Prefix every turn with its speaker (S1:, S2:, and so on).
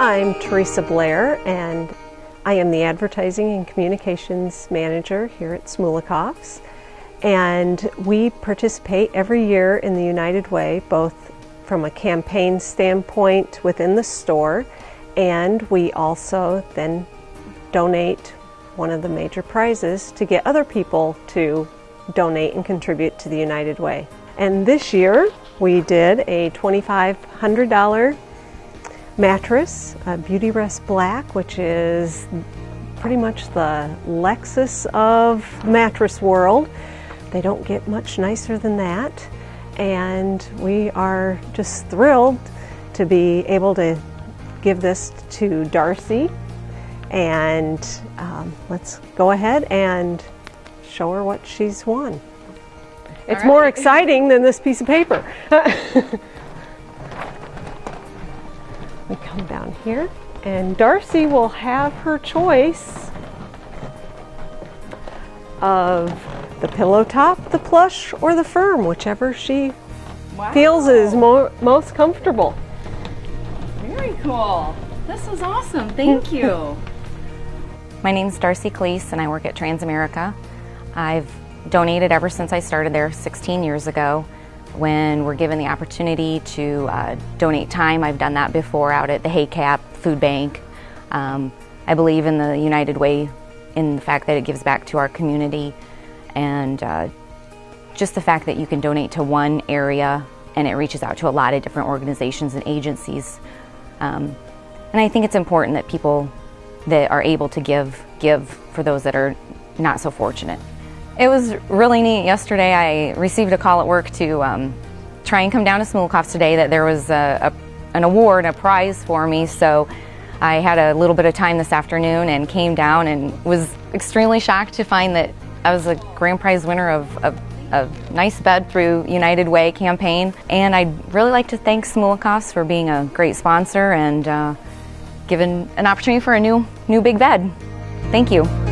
S1: I'm Teresa Blair, and I am the Advertising and Communications Manager here at Smulekoff's. And we participate every year in the United Way, both from a campaign standpoint within the store, and we also then donate one of the major prizes to get other people to donate and contribute to the United Way. And this year we did a $2,500 mattress, Beautyrest Black, which is pretty much the Lexus of mattress world. They don't get much nicer than that. And we are just thrilled to be able to give this to Darcy. And um, let's go ahead and show her what she's won. It's right. more exciting than this piece of paper. we come down here and Darcy will have her choice of the pillow top, the plush, or the firm, whichever she wow. feels is more, most comfortable.
S2: Very cool. This is awesome. Thank you.
S3: My name is Darcy Cleese and I work at Transamerica. I've donated ever since I started there 16 years ago when we're given the opportunity to uh, donate time. I've done that before out at the HACAP Food Bank. Um, I believe in the United Way in the fact that it gives back to our community and uh, just the fact that you can donate to one area and it reaches out to a lot of different organizations and agencies. Um, and I think it's important that people that are able to give, give for those that are not so fortunate. It was really neat. Yesterday I received a call at work to um, try and come down to Smulekoff's today that there was a, a, an award, a prize for me. So I had a little bit of time this afternoon and came down and was extremely shocked to find that I was a grand prize winner of, of a nice bed through United Way campaign. And I'd really like to thank Smulekoff's for being a great sponsor and uh, given an opportunity for a new, new big bed. Thank you.